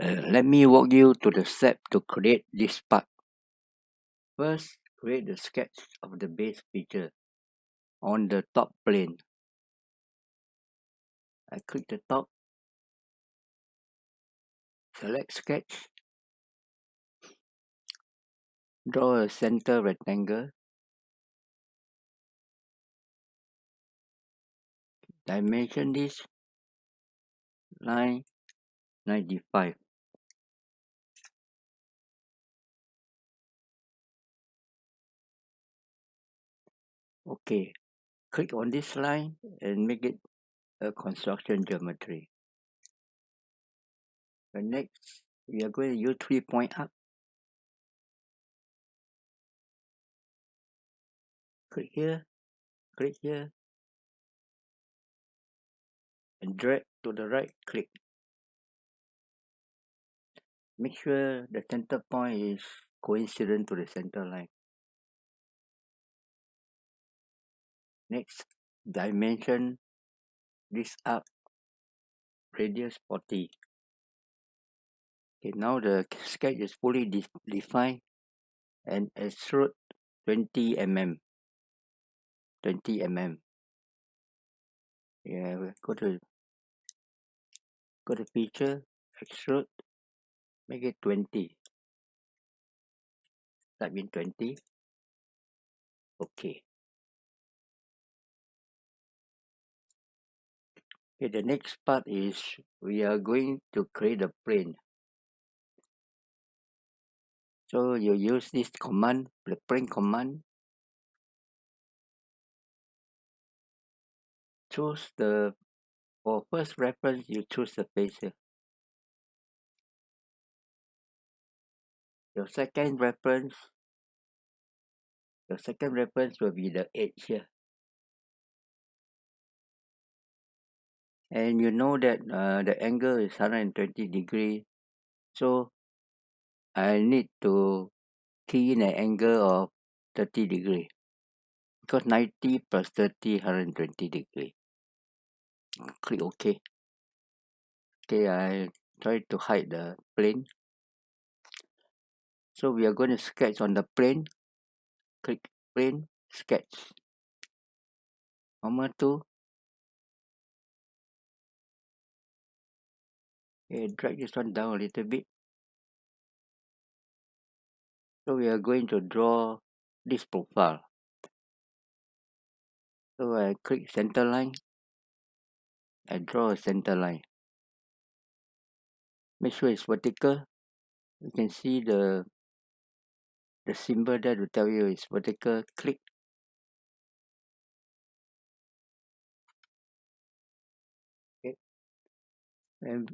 Uh, let me walk you to the step to create this part. First, create the sketch of the base feature on the top plane. I click the top, select sketch, draw a center rectangle, dimension this. Line 95 okay click on this line and make it a construction geometry. The next we are going to use three point up. Click here click here. And drag to the right click. Make sure the center point is coincident to the center line next dimension this up radius 40 okay now the sketch is fully de defined and extrude 20 mm 20 mm yeah go to go to feature extrude make it 20 type in 20 okay okay the next part is we are going to create a plane. So you use this command the plane command. Choose the for first reference you choose the face here your second reference your second reference will be the edge here and you know that uh, the angle is 120 degree. So I need to key in an angle of 30 degree. Because 90 plus 30 120 degree. Click OK. Okay I try to hide the plane. So we are going to sketch on the plane. Click plane sketch. Number two okay drag this one down a little bit. So we are going to draw this profile. So I click center line. I draw a center line. Make sure it's vertical. You can see the the symbol there to tell you it's vertical. Click. And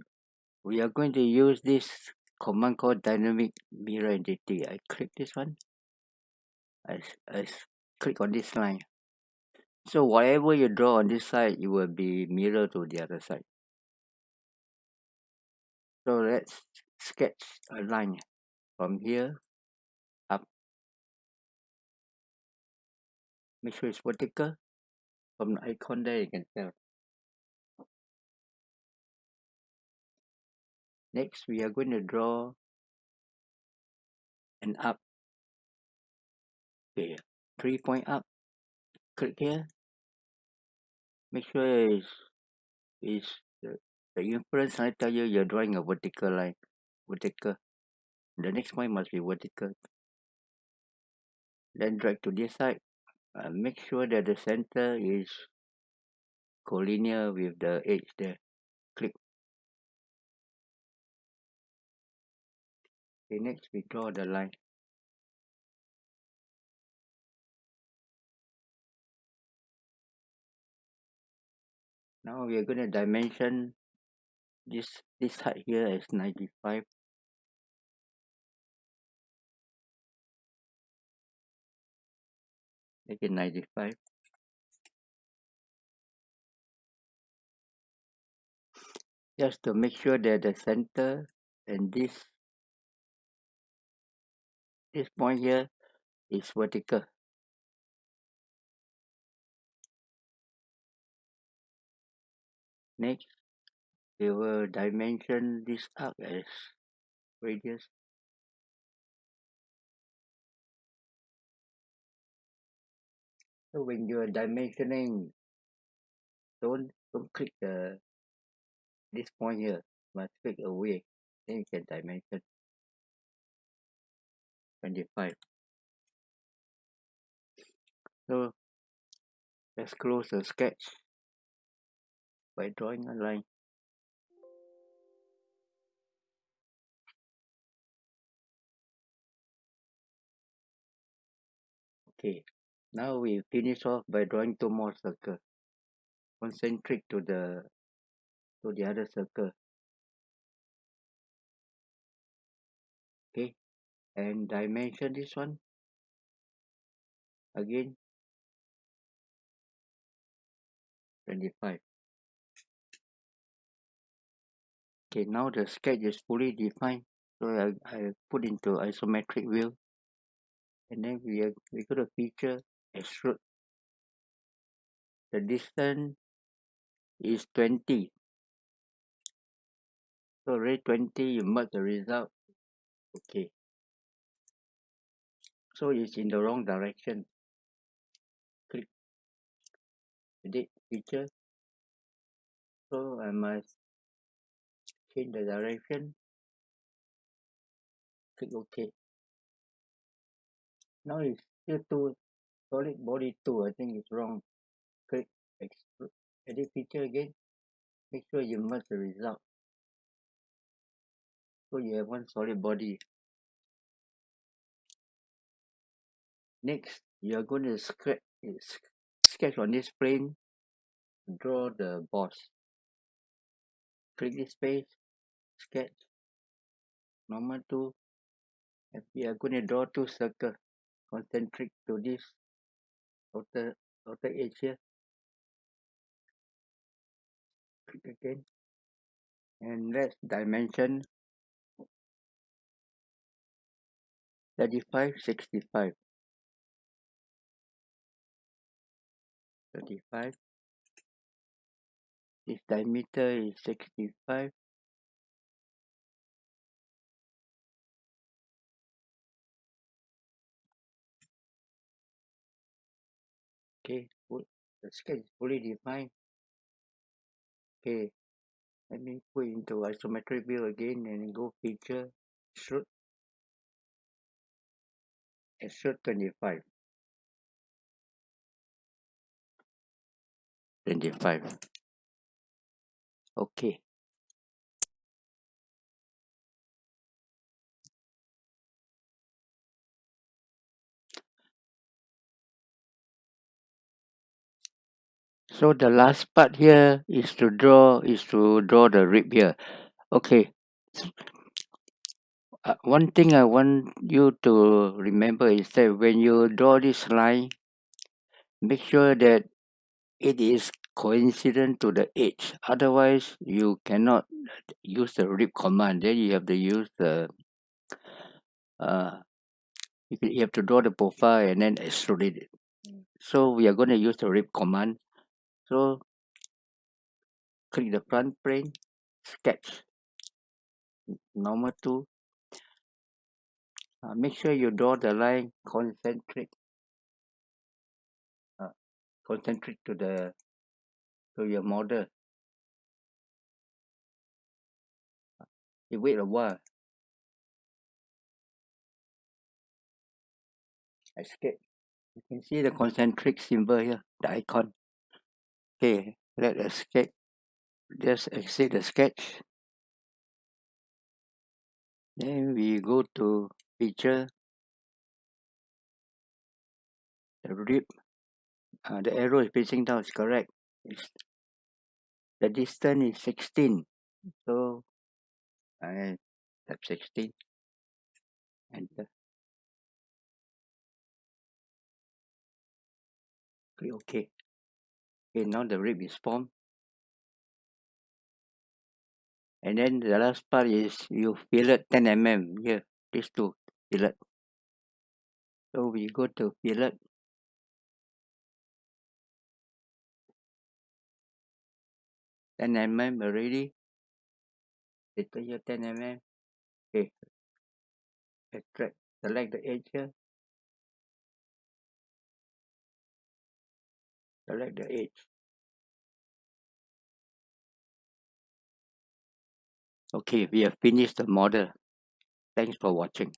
we are going to use this command called dynamic mirror entity I click this one. I, I click on this line. So whatever you draw on this side it will be mirror to the other side. So let's sketch a line from here up. Make sure it's vertical. From the icon there you can tell next we are going to draw an up okay three point up. Click here. Make sure is is the, the inference I tell you you're drawing a vertical line vertical. The next point must be vertical. Then drag to this side uh, make sure that the center is collinear with the edge there okay next we draw the line. Now we are going to dimension this this side here as 95 make it 95 just to make sure that the center and this this point here is vertical. Next we will dimension this up as radius. So when you are dimensioning don't don't click the this point here must click away then you can dimension 25 so let's close the sketch by drawing a line. Okay now we finish off by drawing two more circles concentric to the to the other circle. Okay and dimension this one again. 25 okay now the sketch is fully defined so I, I put into isometric view. And then we are we go to feature extrude. The distance is 20 so already 20 you mark the result. Okay so it's in the wrong direction. Click. Edit feature. So I must change the direction. Click ok. Now it's still two solid body 2 I think it's wrong. Click edit feature again. Make sure you merge the result. So you have one solid body next you are going to sketch sketch on this plane draw the boss. Click this space sketch. Normal to. And we are going to draw two circles concentric to this outer outer edge here. Click again. And let's dimension. 35 65 35 this diameter is 65 okay the sketch is fully defined. Okay let me put into isometric view again and go feature extrude extrude 25 25 okay. So the last part here is to draw is to draw the rib here. Okay. Uh, one thing I want you to remember is that when you draw this line make sure that it is coincident to the edge. Otherwise you cannot use the rib command. Then you have to use the uh you have to draw the profile and then extrude it. So we are going to use the rib command. So click the front plane sketch normal to uh, make sure you draw the line concentric concentric to the to your model. You wait a while. Escape. You can see the concentric symbol here the icon. Okay let escape just exit the sketch. Then we go to feature the rib uh, the arrow is facing down is correct. It's, the distance is 16 so I have 16 enter. Click OK. Okay now the rib is formed. And then the last part is you fillet 10 mm here these two fillet. So we go to fillet ten mm already later here ten mm okay extract select the edge here select the edge okay we have finished the model. Thanks for watching